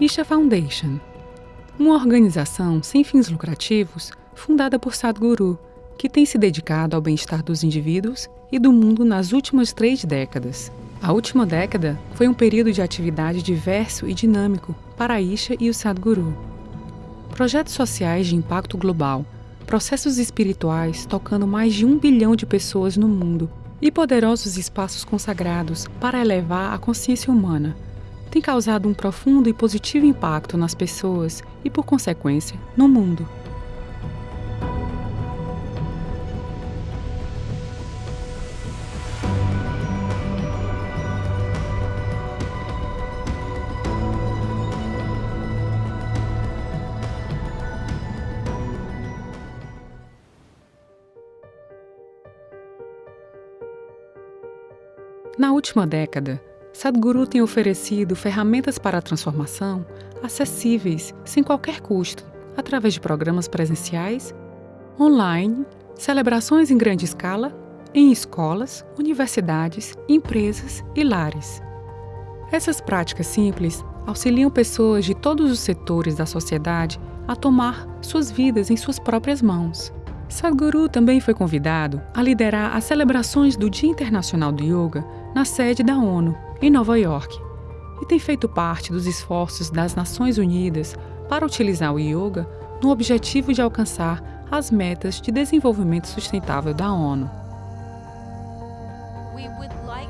Isha Foundation, uma organização sem fins lucrativos fundada por Sadhguru, que tem se dedicado ao bem-estar dos indivíduos e do mundo nas últimas três décadas. A última década foi um período de atividade diverso e dinâmico para Isha e o Sadhguru. Projetos sociais de impacto global, processos espirituais tocando mais de um bilhão de pessoas no mundo e poderosos espaços consagrados para elevar a consciência humana têm causado um profundo e positivo impacto nas pessoas e, por consequência, no mundo. Na última década, Sadhguru tem oferecido ferramentas para a transformação acessíveis, sem qualquer custo, através de programas presenciais, online, celebrações em grande escala, em escolas, universidades, empresas e lares. Essas práticas simples auxiliam pessoas de todos os setores da sociedade a tomar suas vidas em suas próprias mãos. Sadhguru também foi convidado a liderar as celebrações do Dia Internacional do Yoga na sede da ONU, em Nova York, e tem feito parte dos esforços das Nações Unidas para utilizar o yoga no objetivo de alcançar as metas de desenvolvimento sustentável da ONU.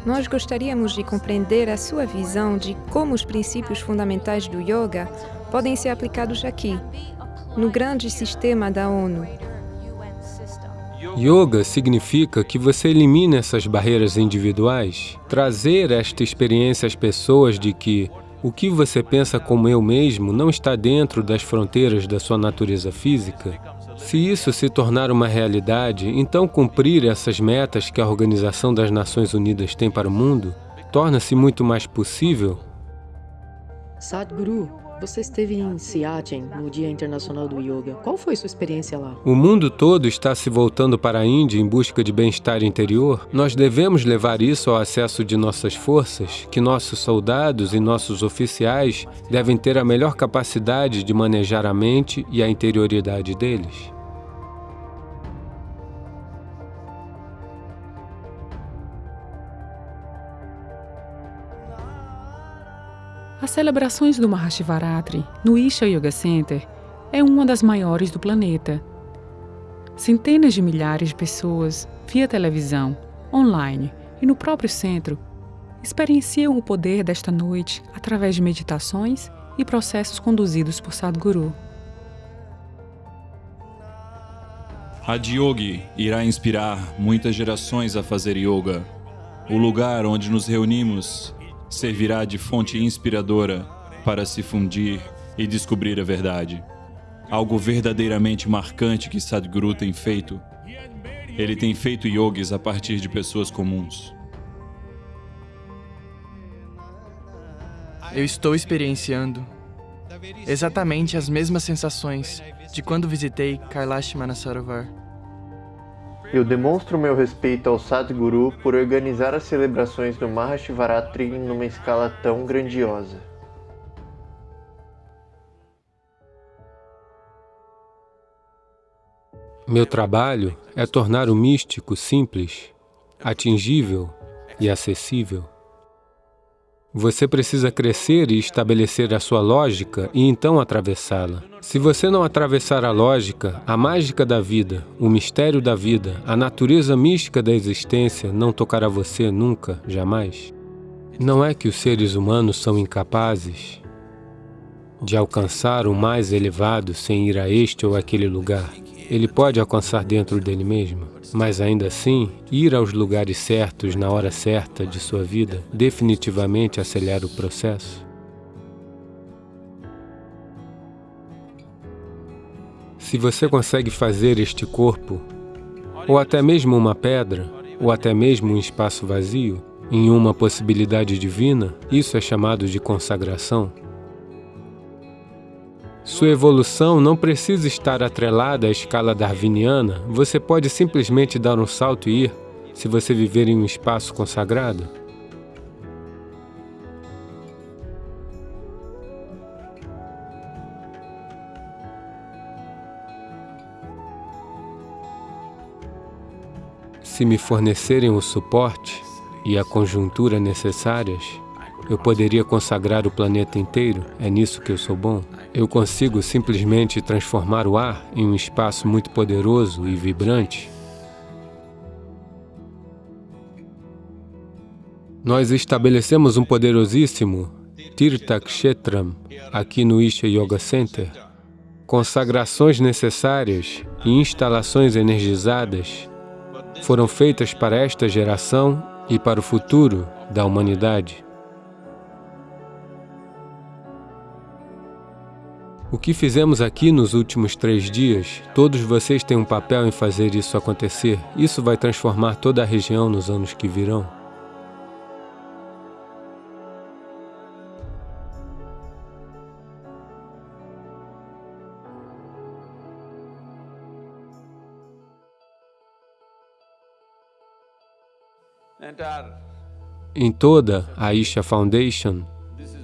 Nós gostaríamos de compreender a sua visão de como os princípios fundamentais do yoga podem ser aplicados aqui, no grande sistema da ONU, Yoga significa que você elimina essas barreiras individuais, trazer esta experiência às pessoas de que o que você pensa como eu mesmo não está dentro das fronteiras da sua natureza física. Se isso se tornar uma realidade, então cumprir essas metas que a Organização das Nações Unidas tem para o mundo torna-se muito mais possível. Sadhguru, você esteve em Siachen, no Dia Internacional do Yoga. Qual foi sua experiência lá? O mundo todo está se voltando para a Índia em busca de bem-estar interior. Nós devemos levar isso ao acesso de nossas forças, que nossos soldados e nossos oficiais devem ter a melhor capacidade de manejar a mente e a interioridade deles. As celebrações do Mahashivaratri no Isha Yoga Center é uma das maiores do planeta. Centenas de milhares de pessoas, via televisão, online e no próprio centro, experienciam o poder desta noite através de meditações e processos conduzidos por Sadhguru. Yogi irá inspirar muitas gerações a fazer yoga. O lugar onde nos reunimos servirá de fonte inspiradora para se fundir e descobrir a verdade. Algo verdadeiramente marcante que Sadhguru tem feito. Ele tem feito yogis a partir de pessoas comuns. Eu estou experienciando exatamente as mesmas sensações de quando visitei Kailash Manasarovar. Eu demonstro meu respeito ao Sadhguru por organizar as celebrações do Mahashivaratri numa escala tão grandiosa. Meu trabalho é tornar o místico simples, atingível e acessível. Você precisa crescer e estabelecer a sua lógica e então atravessá-la. Se você não atravessar a lógica, a mágica da vida, o mistério da vida, a natureza mística da existência não tocará você nunca, jamais. Não é que os seres humanos são incapazes de alcançar o mais elevado sem ir a este ou aquele lugar. Ele pode alcançar dentro dele mesmo, mas ainda assim, ir aos lugares certos na hora certa de sua vida definitivamente acelera o processo. Se você consegue fazer este corpo, ou até mesmo uma pedra, ou até mesmo um espaço vazio, em uma possibilidade divina, isso é chamado de consagração. Sua evolução não precisa estar atrelada à escala darwiniana, você pode simplesmente dar um salto e ir, se você viver em um espaço consagrado. Se me fornecerem o suporte e a conjuntura necessárias, eu poderia consagrar o planeta inteiro? É nisso que eu sou bom? Eu consigo simplesmente transformar o ar em um espaço muito poderoso e vibrante? Nós estabelecemos um poderosíssimo Tirtha Kshetram aqui no Isha Yoga Center, consagrações necessárias e instalações energizadas foram feitas para esta geração e para o futuro da humanidade. O que fizemos aqui nos últimos três dias, todos vocês têm um papel em fazer isso acontecer. Isso vai transformar toda a região nos anos que virão. Em toda a Isha Foundation,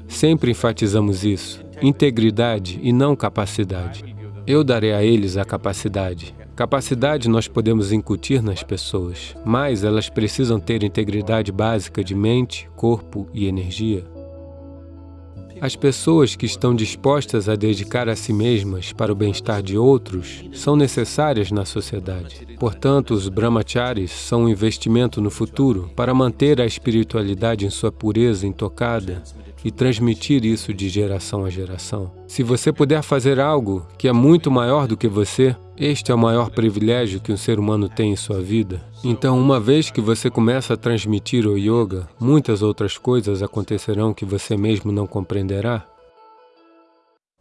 sempre enfatizamos isso, integridade e não capacidade. Eu darei a eles a capacidade. Capacidade nós podemos incutir nas pessoas, mas elas precisam ter integridade básica de mente, corpo e energia. As pessoas que estão dispostas a dedicar a si mesmas para o bem-estar de outros são necessárias na sociedade. Portanto, os brahmacharis são um investimento no futuro para manter a espiritualidade em sua pureza intocada e transmitir isso de geração a geração. Se você puder fazer algo que é muito maior do que você, este é o maior privilégio que um ser humano tem em sua vida. Então, uma vez que você começa a transmitir o yoga, muitas outras coisas acontecerão que você mesmo não compreenderá.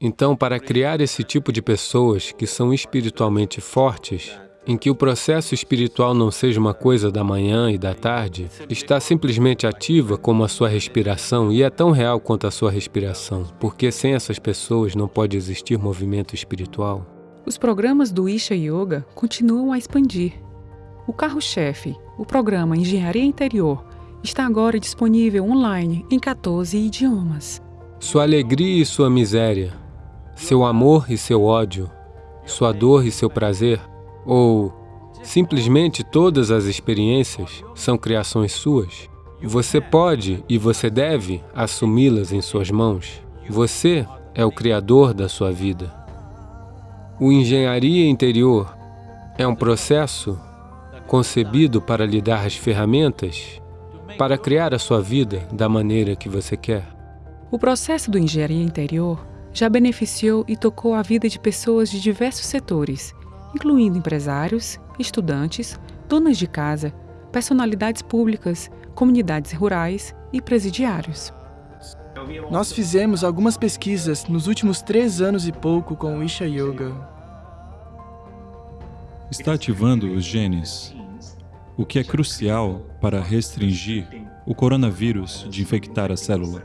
Então, para criar esse tipo de pessoas que são espiritualmente fortes, em que o processo espiritual não seja uma coisa da manhã e da tarde, está simplesmente ativa como a sua respiração e é tão real quanto a sua respiração, porque sem essas pessoas não pode existir movimento espiritual. Os programas do Isha Yoga continuam a expandir. O carro-chefe, o programa Engenharia Interior, está agora disponível online em 14 idiomas. Sua alegria e sua miséria, seu amor e seu ódio, sua dor e seu prazer, ou simplesmente todas as experiências são criações suas? Você pode e você deve assumi-las em suas mãos. Você é o criador da sua vida. O engenharia interior é um processo concebido para lhe dar as ferramentas para criar a sua vida da maneira que você quer. O processo do engenharia interior já beneficiou e tocou a vida de pessoas de diversos setores, incluindo empresários, estudantes, donas de casa, personalidades públicas, comunidades rurais e presidiários. Nós fizemos algumas pesquisas nos últimos três anos e pouco com o Isha Yoga. Está ativando os genes, o que é crucial para restringir o coronavírus de infectar a célula.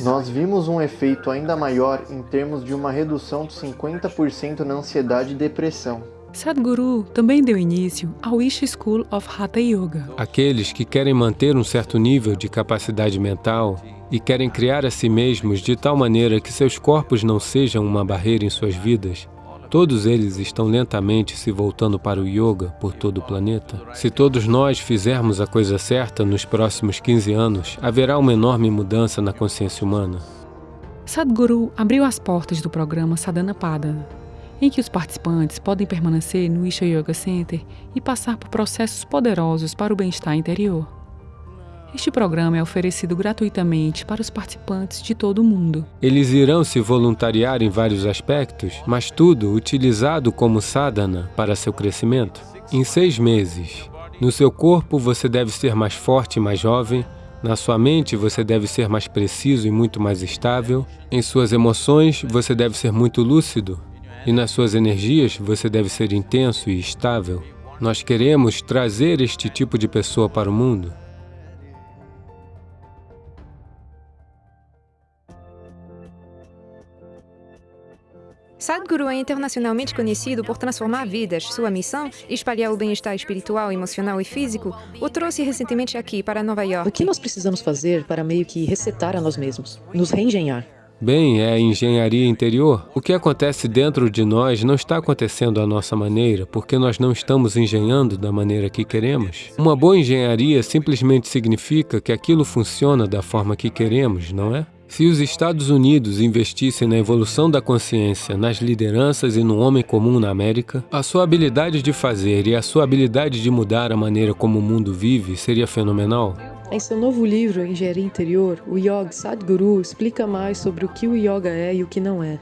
Nós vimos um efeito ainda maior em termos de uma redução de 50% na ansiedade e depressão. Sadhguru também deu início ao Isha School of Hatha Yoga. Aqueles que querem manter um certo nível de capacidade mental e querem criar a si mesmos de tal maneira que seus corpos não sejam uma barreira em suas vidas, todos eles estão lentamente se voltando para o yoga por todo o planeta. Se todos nós fizermos a coisa certa nos próximos 15 anos, haverá uma enorme mudança na consciência humana. Sadhguru abriu as portas do programa Sadhana Padana, em que os participantes podem permanecer no Isha Yoga Center e passar por processos poderosos para o bem-estar interior. Este programa é oferecido gratuitamente para os participantes de todo o mundo. Eles irão se voluntariar em vários aspectos, mas tudo utilizado como sadhana para seu crescimento. Em seis meses, no seu corpo você deve ser mais forte e mais jovem, na sua mente você deve ser mais preciso e muito mais estável, em suas emoções você deve ser muito lúcido e nas suas energias você deve ser intenso e estável. Nós queremos trazer este tipo de pessoa para o mundo. Sadhguru é internacionalmente conhecido por transformar vidas. Sua missão, espalhar o bem-estar espiritual, emocional e físico, o trouxe recentemente aqui para Nova York. O que nós precisamos fazer para meio que resetar a nós mesmos, nos reengenhar? Bem, é a engenharia interior. O que acontece dentro de nós não está acontecendo à nossa maneira, porque nós não estamos engenhando da maneira que queremos. Uma boa engenharia simplesmente significa que aquilo funciona da forma que queremos, não é? Se os Estados Unidos investissem na evolução da consciência, nas lideranças e no homem comum na América, a sua habilidade de fazer e a sua habilidade de mudar a maneira como o mundo vive seria fenomenal. Em seu novo livro, Engenharia Interior, o Yogi Sadhguru explica mais sobre o que o yoga é e o que não é.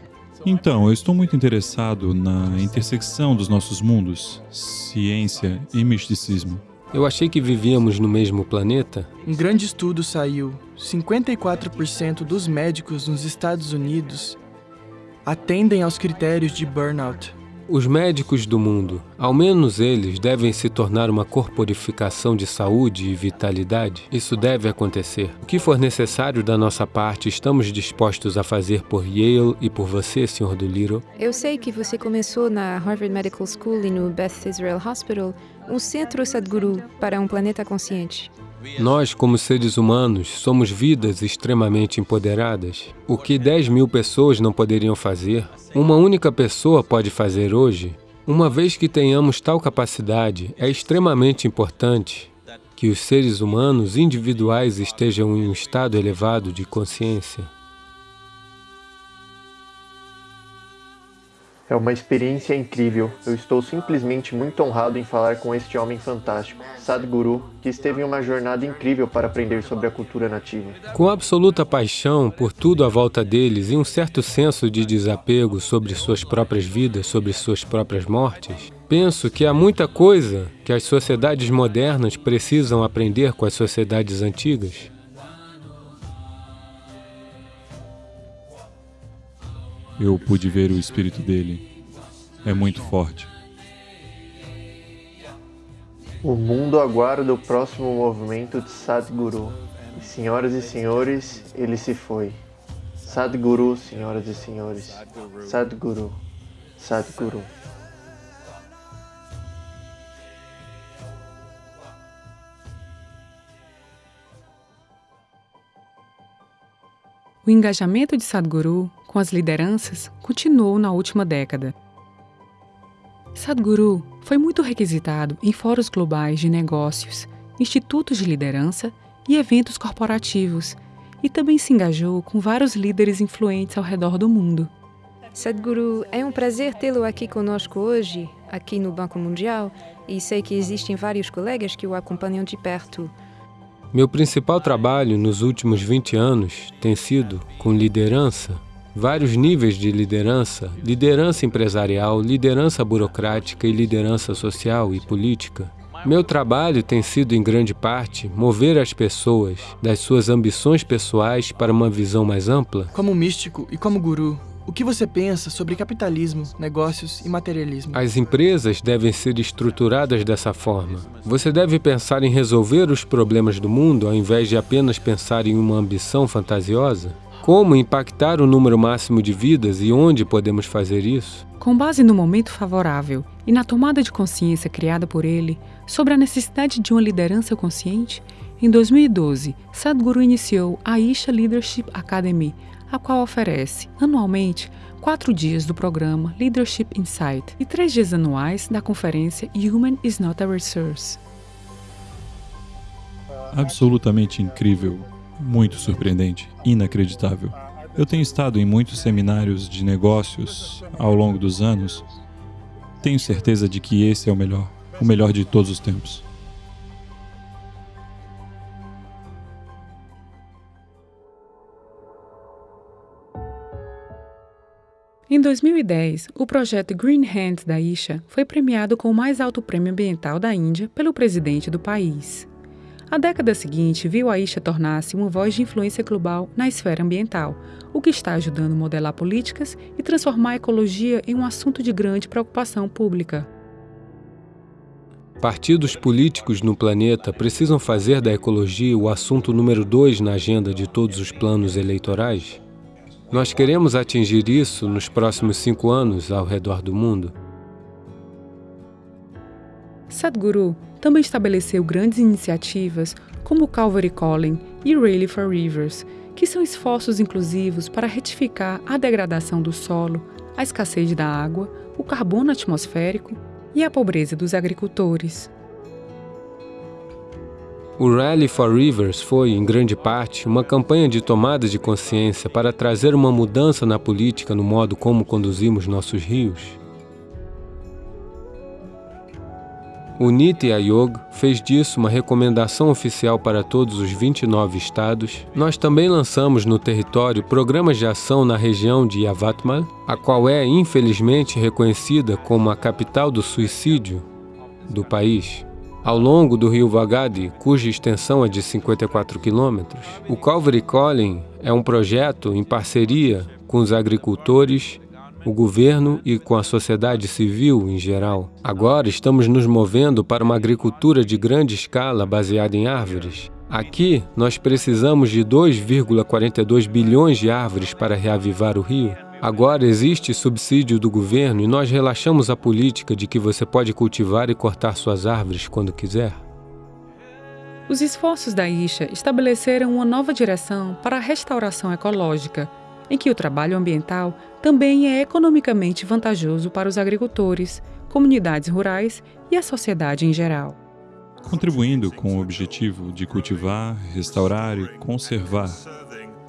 Então, eu estou muito interessado na intersecção dos nossos mundos, ciência e misticismo. Eu achei que vivíamos no mesmo planeta. Um grande estudo saiu. 54% dos médicos nos Estados Unidos atendem aos critérios de burnout. Os médicos do mundo, ao menos eles, devem se tornar uma corporificação de saúde e vitalidade. Isso deve acontecer. O que for necessário da nossa parte, estamos dispostos a fazer por Yale e por você, Sr. Doolittle. Eu sei que você começou na Harvard Medical School e no Beth Israel Hospital um centro Sadhguru para um planeta consciente. Nós, como seres humanos, somos vidas extremamente empoderadas. O que 10 mil pessoas não poderiam fazer, uma única pessoa pode fazer hoje. Uma vez que tenhamos tal capacidade, é extremamente importante que os seres humanos individuais estejam em um estado elevado de consciência. É uma experiência incrível. Eu estou simplesmente muito honrado em falar com este homem fantástico, Sadhguru, que esteve em uma jornada incrível para aprender sobre a cultura nativa. Com absoluta paixão por tudo à volta deles e um certo senso de desapego sobre suas próprias vidas, sobre suas próprias mortes, penso que há muita coisa que as sociedades modernas precisam aprender com as sociedades antigas. Eu pude ver o espírito dele. É muito forte. O mundo aguarda o próximo movimento de Sadhguru. E, senhoras e senhores, ele se foi. Sadhguru, senhoras e senhores. Sadhguru. Sadhguru. O engajamento de Sadhguru com as lideranças continuou na última década. Sadhguru foi muito requisitado em fóruns globais de negócios, institutos de liderança e eventos corporativos, e também se engajou com vários líderes influentes ao redor do mundo. Sadhguru, é um prazer tê-lo aqui conosco hoje, aqui no Banco Mundial, e sei que existem vários colegas que o acompanham de perto. Meu principal trabalho nos últimos 20 anos tem sido com liderança, vários níveis de liderança, liderança empresarial, liderança burocrática e liderança social e política. Meu trabalho tem sido, em grande parte, mover as pessoas das suas ambições pessoais para uma visão mais ampla. Como místico e como guru, o que você pensa sobre capitalismo, negócios e materialismo? As empresas devem ser estruturadas dessa forma. Você deve pensar em resolver os problemas do mundo ao invés de apenas pensar em uma ambição fantasiosa? Como impactar o número máximo de vidas e onde podemos fazer isso? Com base no momento favorável e na tomada de consciência criada por ele sobre a necessidade de uma liderança consciente, em 2012, Sadhguru iniciou a Isha Leadership Academy, a qual oferece, anualmente, quatro dias do programa Leadership Insight e três dias anuais da conferência Human is Not a Resource. Absolutamente incrível, muito surpreendente, inacreditável. Eu tenho estado em muitos seminários de negócios ao longo dos anos. Tenho certeza de que esse é o melhor, o melhor de todos os tempos. Em 2010, o projeto Green Hands da Isha foi premiado com o mais alto prêmio ambiental da Índia pelo presidente do país. A década seguinte viu a Isha tornar-se uma voz de influência global na esfera ambiental, o que está ajudando a modelar políticas e transformar a ecologia em um assunto de grande preocupação pública. Partidos políticos no planeta precisam fazer da ecologia o assunto número dois na agenda de todos os planos eleitorais? Nós queremos atingir isso nos próximos cinco anos ao redor do mundo. Sadhguru também estabeleceu grandes iniciativas como Calvary Calling e Rally for Rivers, que são esforços inclusivos para retificar a degradação do solo, a escassez da água, o carbono atmosférico e a pobreza dos agricultores. O Rally for Rivers foi, em grande parte, uma campanha de tomada de consciência para trazer uma mudança na política no modo como conduzimos nossos rios. O Niti Ayog fez disso uma recomendação oficial para todos os 29 estados. Nós também lançamos no território programas de ação na região de Yavatmal, a qual é, infelizmente, reconhecida como a capital do suicídio do país. Ao longo do rio Vagadi, cuja extensão é de 54 quilômetros, o Calvary Calling é um projeto em parceria com os agricultores o governo e com a sociedade civil em geral. Agora estamos nos movendo para uma agricultura de grande escala baseada em árvores. Aqui, nós precisamos de 2,42 bilhões de árvores para reavivar o rio. Agora existe subsídio do governo e nós relaxamos a política de que você pode cultivar e cortar suas árvores quando quiser. Os esforços da Isha estabeleceram uma nova direção para a restauração ecológica em que o trabalho ambiental também é economicamente vantajoso para os agricultores, comunidades rurais e a sociedade em geral. Contribuindo com o objetivo de cultivar, restaurar e conservar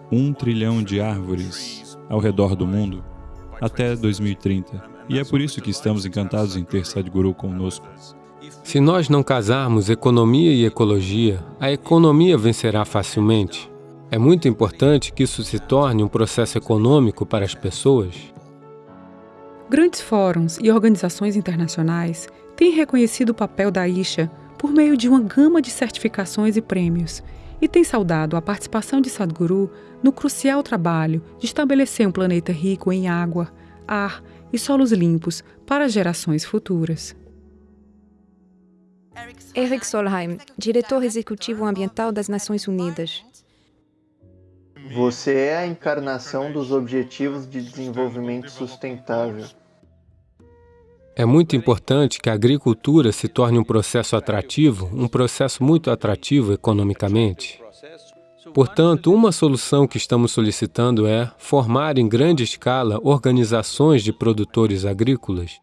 um trilhão de árvores ao redor do mundo até 2030. E é por isso que estamos encantados em ter Sadhguru conosco. Se nós não casarmos economia e ecologia, a economia vencerá facilmente. É muito importante que isso se torne um processo econômico para as pessoas. Grandes fóruns e organizações internacionais têm reconhecido o papel da Isha por meio de uma gama de certificações e prêmios e têm saudado a participação de Sadhguru no crucial trabalho de estabelecer um planeta rico em água, ar e solos limpos para gerações futuras. Eric Solheim, diretor executivo ambiental das Nações Unidas. Você é a encarnação dos Objetivos de Desenvolvimento Sustentável. É muito importante que a agricultura se torne um processo atrativo, um processo muito atrativo economicamente. Portanto, uma solução que estamos solicitando é formar em grande escala organizações de produtores agrícolas.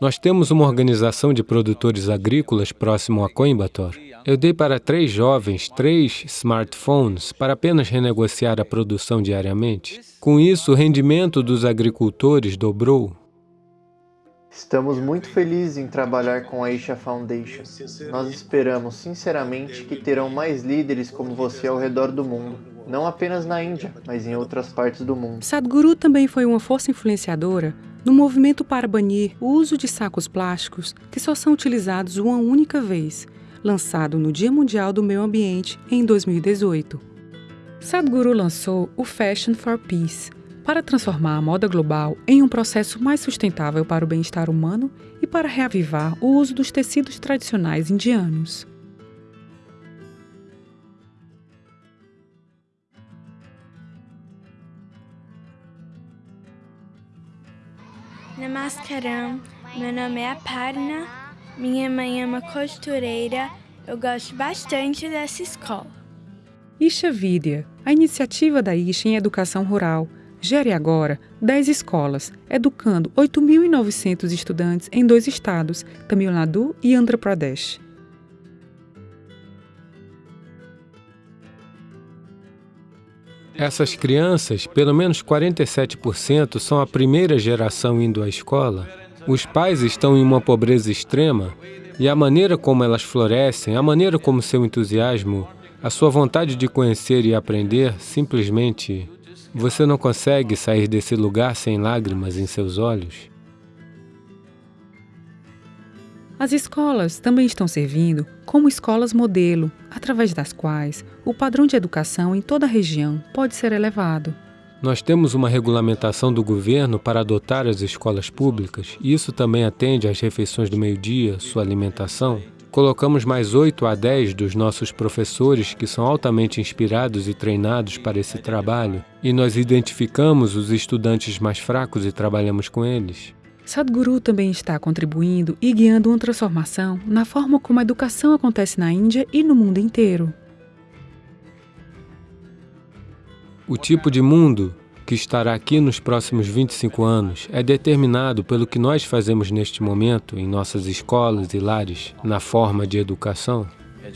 Nós temos uma organização de produtores agrícolas próximo a Coimbatore. Eu dei para três jovens três smartphones para apenas renegociar a produção diariamente. Com isso, o rendimento dos agricultores dobrou. Estamos muito felizes em trabalhar com a Isha Foundation. Nós esperamos sinceramente que terão mais líderes como você ao redor do mundo, não apenas na Índia, mas em outras partes do mundo. Sadhguru também foi uma força influenciadora no movimento para banir o uso de sacos plásticos que só são utilizados uma única vez lançado no Dia Mundial do Meio Ambiente em 2018. Sadhguru lançou o Fashion for Peace para transformar a moda global em um processo mais sustentável para o bem-estar humano e para reavivar o uso dos tecidos tradicionais indianos. Namaskaram, meu nome é Aparna minha mãe é uma costureira. Eu gosto bastante dessa escola. Isha Vidya, a iniciativa da Isha em Educação Rural, gere agora 10 escolas, educando 8.900 estudantes em dois estados, Tamil Nadu e Andhra Pradesh. Essas crianças, pelo menos 47%, são a primeira geração indo à escola os pais estão em uma pobreza extrema e a maneira como elas florescem, a maneira como seu entusiasmo, a sua vontade de conhecer e aprender, simplesmente você não consegue sair desse lugar sem lágrimas em seus olhos. As escolas também estão servindo como escolas modelo, através das quais o padrão de educação em toda a região pode ser elevado. Nós temos uma regulamentação do governo para adotar as escolas públicas, e isso também atende às refeições do meio-dia, sua alimentação. Colocamos mais 8 a 10 dos nossos professores que são altamente inspirados e treinados para esse trabalho, e nós identificamos os estudantes mais fracos e trabalhamos com eles. Sadhguru também está contribuindo e guiando uma transformação na forma como a educação acontece na Índia e no mundo inteiro. O tipo de mundo que estará aqui nos próximos 25 anos é determinado pelo que nós fazemos neste momento em nossas escolas e lares, na forma de educação.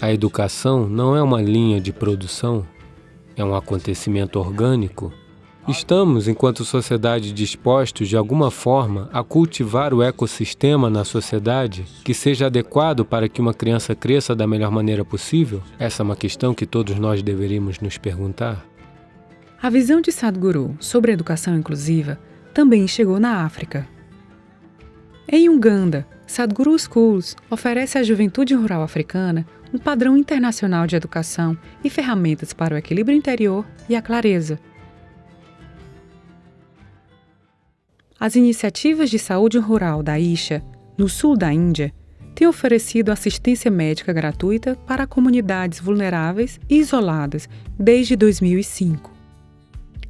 A educação não é uma linha de produção, é um acontecimento orgânico. Estamos, enquanto sociedade, dispostos de alguma forma a cultivar o ecossistema na sociedade que seja adequado para que uma criança cresça da melhor maneira possível? Essa é uma questão que todos nós deveríamos nos perguntar. A visão de Sadhguru sobre a educação inclusiva também chegou na África. Em Uganda, Sadhguru Schools oferece à juventude rural africana um padrão internacional de educação e ferramentas para o equilíbrio interior e a clareza. As iniciativas de saúde rural da Isha, no sul da Índia, têm oferecido assistência médica gratuita para comunidades vulneráveis e isoladas desde 2005.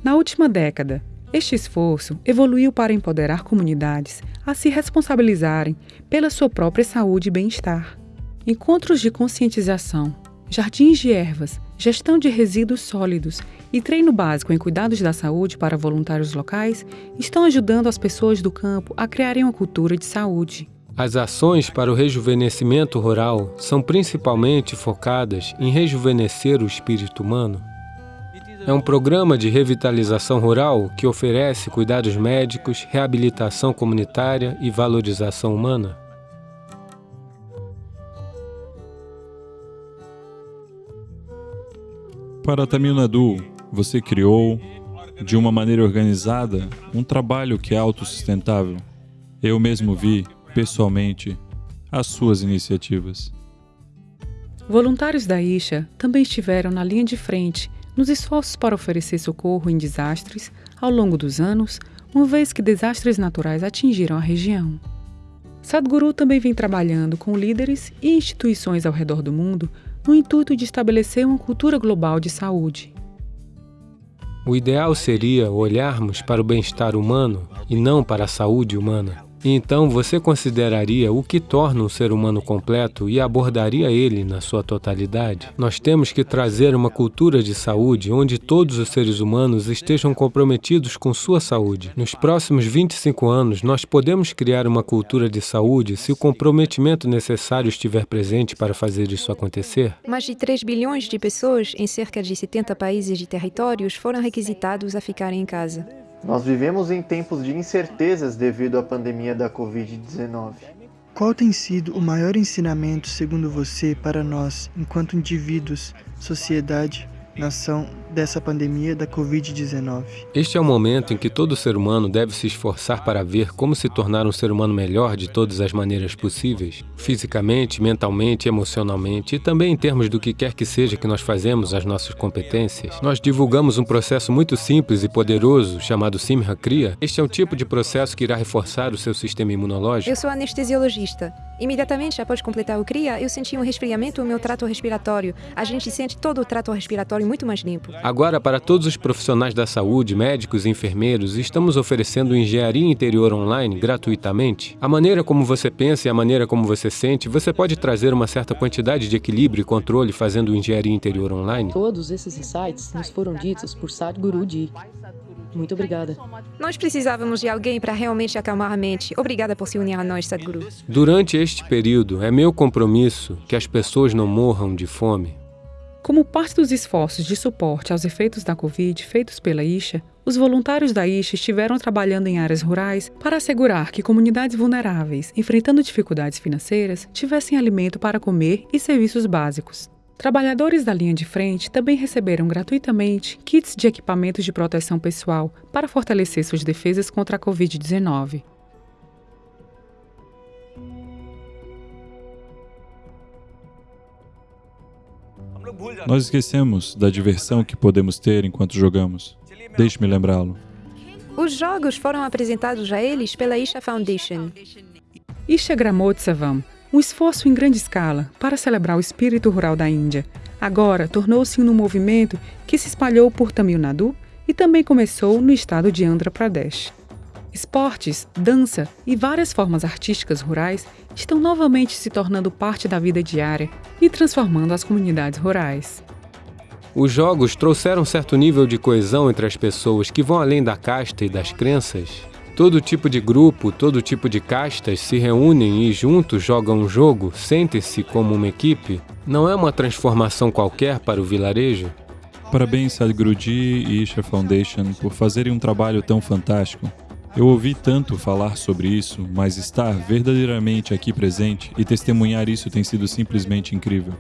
Na última década, este esforço evoluiu para empoderar comunidades a se responsabilizarem pela sua própria saúde e bem-estar. Encontros de conscientização, jardins de ervas, gestão de resíduos sólidos e treino básico em cuidados da saúde para voluntários locais estão ajudando as pessoas do campo a criarem uma cultura de saúde. As ações para o rejuvenescimento rural são principalmente focadas em rejuvenescer o espírito humano é um programa de revitalização rural que oferece cuidados médicos, reabilitação comunitária e valorização humana. Para Tamil Nadu, você criou, de uma maneira organizada, um trabalho que é autossustentável. Eu mesmo vi, pessoalmente, as suas iniciativas. Voluntários da Isha também estiveram na linha de frente nos esforços para oferecer socorro em desastres ao longo dos anos, uma vez que desastres naturais atingiram a região. Sadhguru também vem trabalhando com líderes e instituições ao redor do mundo no intuito de estabelecer uma cultura global de saúde. O ideal seria olharmos para o bem-estar humano e não para a saúde humana. Então você consideraria o que torna um ser humano completo e abordaria ele na sua totalidade? Nós temos que trazer uma cultura de saúde onde todos os seres humanos estejam comprometidos com sua saúde. Nos próximos 25 anos, nós podemos criar uma cultura de saúde se o comprometimento necessário estiver presente para fazer isso acontecer? Mais de 3 bilhões de pessoas em cerca de 70 países e territórios foram requisitados a ficarem em casa. Nós vivemos em tempos de incertezas devido à pandemia da Covid-19. Qual tem sido o maior ensinamento, segundo você, para nós, enquanto indivíduos, sociedade nação dessa pandemia da Covid-19. Este é o momento em que todo ser humano deve se esforçar para ver como se tornar um ser humano melhor de todas as maneiras possíveis, fisicamente, mentalmente, emocionalmente e também em termos do que quer que seja que nós fazemos, as nossas competências. Nós divulgamos um processo muito simples e poderoso chamado Simha Kriya. Este é um tipo de processo que irá reforçar o seu sistema imunológico. Eu sou anestesiologista. Imediatamente após completar o CRIA, eu senti um resfriamento no meu trato respiratório. A gente sente todo o trato respiratório muito mais limpo. Agora, para todos os profissionais da saúde, médicos e enfermeiros, estamos oferecendo engenharia interior online gratuitamente. A maneira como você pensa e a maneira como você sente, você pode trazer uma certa quantidade de equilíbrio e controle fazendo engenharia interior online? Todos esses insights nos foram ditos por Sadhguru Ji. Muito obrigada. Nós precisávamos de alguém para realmente acalmar a mente. Obrigada por se unir a nós, Sadhguru. Durante este período, é meu compromisso que as pessoas não morram de fome. Como parte dos esforços de suporte aos efeitos da Covid feitos pela Isha, os voluntários da Isha estiveram trabalhando em áreas rurais para assegurar que comunidades vulneráveis, enfrentando dificuldades financeiras, tivessem alimento para comer e serviços básicos. Trabalhadores da linha de frente também receberam gratuitamente kits de equipamentos de proteção pessoal para fortalecer suas defesas contra a Covid-19. Nós esquecemos da diversão que podemos ter enquanto jogamos. Deixe-me lembrá-lo. Os jogos foram apresentados a eles pela Isha Foundation. Isha Gramotsavam um esforço em grande escala para celebrar o espírito rural da Índia. Agora tornou-se um movimento que se espalhou por Tamil Nadu e também começou no estado de Andhra Pradesh. Esportes, dança e várias formas artísticas rurais estão novamente se tornando parte da vida diária e transformando as comunidades rurais. Os jogos trouxeram certo nível de coesão entre as pessoas que vão além da casta e das crenças. Todo tipo de grupo, todo tipo de castas se reúnem e juntos jogam um jogo, sentem-se como uma equipe. Não é uma transformação qualquer para o vilarejo? Parabéns, Sadhguruji e Isha Foundation, por fazerem um trabalho tão fantástico. Eu ouvi tanto falar sobre isso, mas estar verdadeiramente aqui presente e testemunhar isso tem sido simplesmente incrível.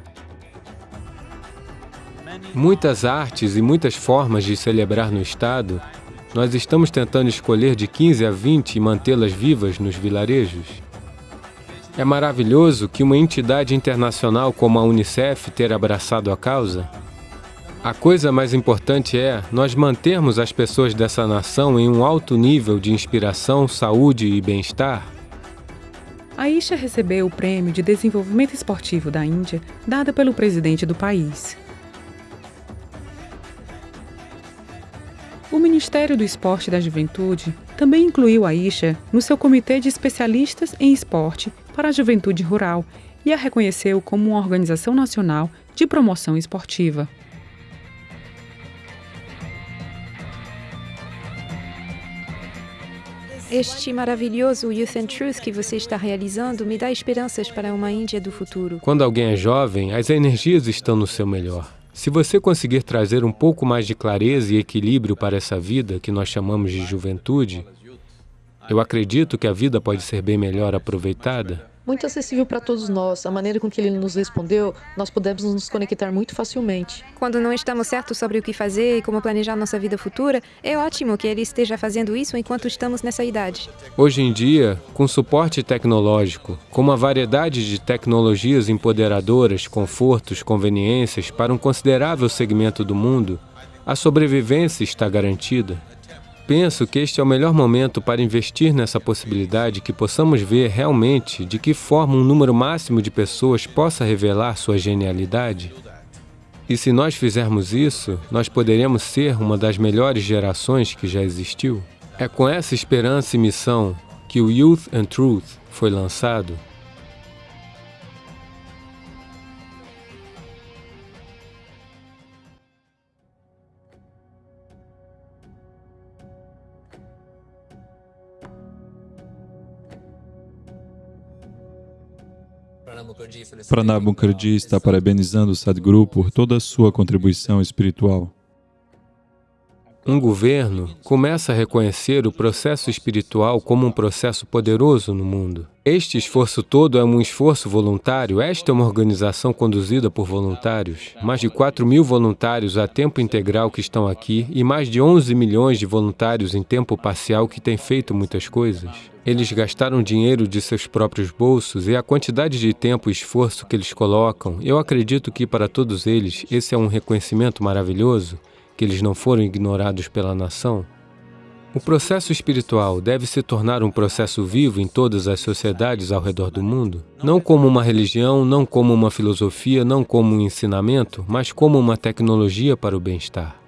Muitas artes e muitas formas de celebrar no Estado, nós estamos tentando escolher de 15 a 20 e mantê-las vivas nos vilarejos. É maravilhoso que uma entidade internacional como a Unicef ter abraçado a causa. A coisa mais importante é nós mantermos as pessoas dessa nação em um alto nível de inspiração, saúde e bem-estar. A Isha recebeu o Prêmio de Desenvolvimento Esportivo da Índia, dada pelo presidente do país. O Ministério do Esporte e da Juventude também incluiu a Isha no seu comitê de especialistas em esporte para a juventude rural e a reconheceu como uma organização nacional de promoção esportiva. Este maravilhoso Youth and Truth que você está realizando me dá esperanças para uma Índia do futuro. Quando alguém é jovem, as energias estão no seu melhor. Se você conseguir trazer um pouco mais de clareza e equilíbrio para essa vida que nós chamamos de juventude, eu acredito que a vida pode ser bem melhor aproveitada muito acessível para todos nós. A maneira com que ele nos respondeu, nós podemos nos conectar muito facilmente. Quando não estamos certos sobre o que fazer e como planejar nossa vida futura, é ótimo que ele esteja fazendo isso enquanto estamos nessa idade. Hoje em dia, com suporte tecnológico, com uma variedade de tecnologias empoderadoras, confortos, conveniências para um considerável segmento do mundo, a sobrevivência está garantida. Penso que este é o melhor momento para investir nessa possibilidade que possamos ver realmente de que forma um número máximo de pessoas possa revelar sua genialidade. E se nós fizermos isso, nós poderemos ser uma das melhores gerações que já existiu. É com essa esperança e missão que o Youth and Truth foi lançado Pranab Mukherjee está parabenizando o Sadhguru por toda a sua contribuição espiritual. Um governo começa a reconhecer o processo espiritual como um processo poderoso no mundo. Este esforço todo é um esforço voluntário. Esta é uma organização conduzida por voluntários. Mais de 4 mil voluntários a tempo integral que estão aqui e mais de 11 milhões de voluntários em tempo parcial que têm feito muitas coisas. Eles gastaram dinheiro de seus próprios bolsos e a quantidade de tempo e esforço que eles colocam, eu acredito que para todos eles esse é um reconhecimento maravilhoso que eles não foram ignorados pela nação? O processo espiritual deve se tornar um processo vivo em todas as sociedades ao redor do mundo, não como uma religião, não como uma filosofia, não como um ensinamento, mas como uma tecnologia para o bem-estar.